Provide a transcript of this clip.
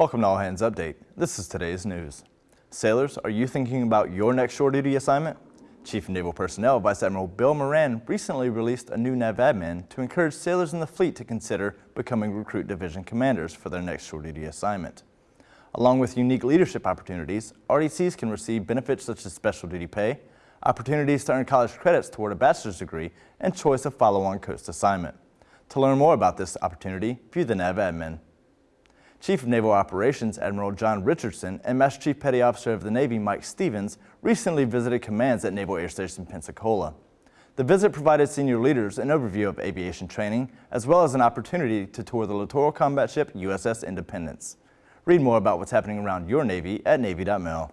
Welcome to All Hands Update. This is today's news. Sailors, are you thinking about your next shore duty assignment? Chief Naval Personnel Vice Admiral Bill Moran recently released a new NAVADMIN to encourage sailors in the fleet to consider becoming recruit division commanders for their next shore duty assignment. Along with unique leadership opportunities, RDCs can receive benefits such as special duty pay, opportunities to earn college credits toward a bachelor's degree, and choice of follow-on coast assignment. To learn more about this opportunity, view the NAVADMIN. Chief of Naval Operations Admiral John Richardson and Master Chief Petty Officer of the Navy Mike Stevens recently visited commands at Naval Air Station Pensacola. The visit provided senior leaders an overview of aviation training, as well as an opportunity to tour the littoral combat ship USS Independence. Read more about what's happening around your Navy at Navy.mil.